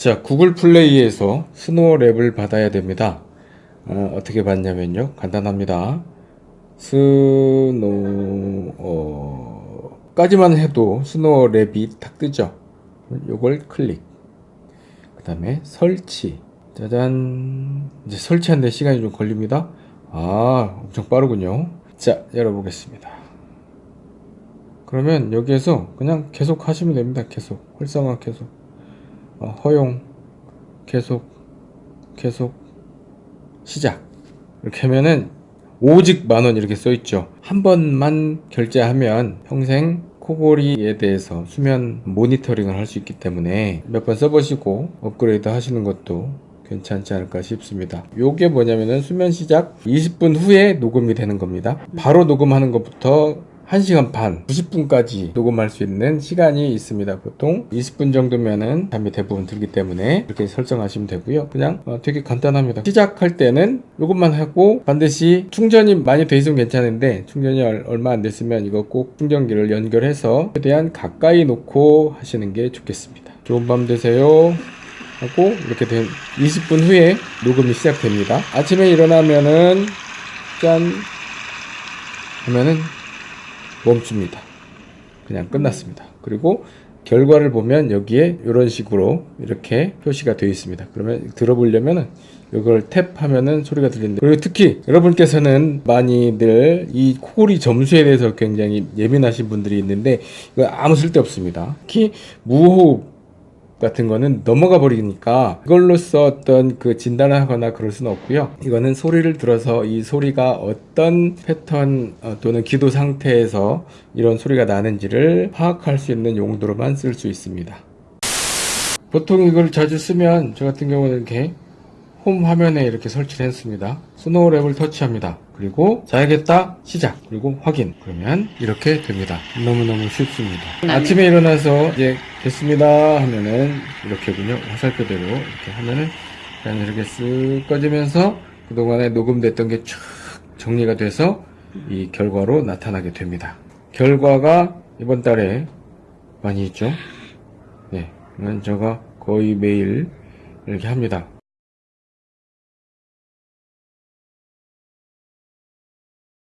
자, Google Play에서 SnoreLab을 받아야 됩니다. 어, 어떻게 받냐면요. 간단합니다. Snore, 까지만 해도 SnoreLab이 탁 뜨죠. 요걸 클릭. 그 다음에 설치. 짜잔. 이제 설치하는데 시간이 좀 걸립니다. 아, 엄청 빠르군요. 자, 열어보겠습니다. 그러면 여기에서 그냥 계속 하시면 됩니다. 계속. 활성화 계속. 어, 허용. 계속. 계속. 시작. 이렇게 하면은 오직 만원 이렇게 써 있죠. 한 번만 결제하면 평생 코골이에 대해서 수면 모니터링을 할 수 있기 때문에 몇 번 써보시고 업그레이드 하시는 것도 괜찮지 않을까 싶습니다. 요게 뭐냐면은 수면 시작 20분 후에 녹음이 되는 겁니다. 바로 녹음하는 것부터 1시간 반, 90분까지 녹음할 수 있는 시간이 있습니다. 보통 20분 정도면은 잠이 대부분 들기 때문에 이렇게 설정하시면 되고요. 그냥 어, 되게 간단합니다. 시작할 때는 이것만 하고 반드시 충전이 많이 돼 있으면 괜찮은데 충전이 얼- 얼마 안 됐으면 이거 꼭 충전기를 연결해서 최대한 가까이 놓고 하시는 게 좋겠습니다. 좋은 밤 되세요. 하고 이렇게 된 20분 후에 녹음이 시작됩니다. 아침에 일어나면은 짠 하면은 멈춥니다. 그냥 끝났습니다. 그리고 결과를 보면 여기에 이런 식으로 이렇게 표시가 되어 있습니다. 그러면 들어보려면은 이걸 탭하면은 소리가 들리는데 그리고 특히 여러분께서는 많이들 이 코골이 점수에 대해서 굉장히 예민하신 분들이 있는데 이거 아무 쓸데 없습니다. 특히 무호흡 같은 거는 넘어가 버리니까 이걸로써 어떤 그 진단을 하거나 그럴 수는 없고요. 이거는 소리를 들어서 이 소리가 어떤 패턴 어, 또는 기도 상태에서 이런 소리가 나는지를 파악할 수 있는 용도로만 쓸 수 있습니다. 보통 이걸 자주 쓰면 저 같은 경우는 이렇게 홈 화면에 이렇게 설치를 했습니다. SnoreLab을 터치합니다. 그리고 자야겠다 시작 그리고 확인 그러면 이렇게 됩니다. 너무너무 쉽습니다. 아침에 일어나서 이제 됐습니다 하면은 이렇게군요. 화살표대로 이렇게 하면은 그냥 이렇게 쓱 꺼지면서 그동안에 녹음됐던 게쫙 정리가 돼서 이 결과로 나타나게 됩니다. 결과가 이번 달에 많이 있죠. 네, 그러면 제가 거의 매일 이렇게 합니다.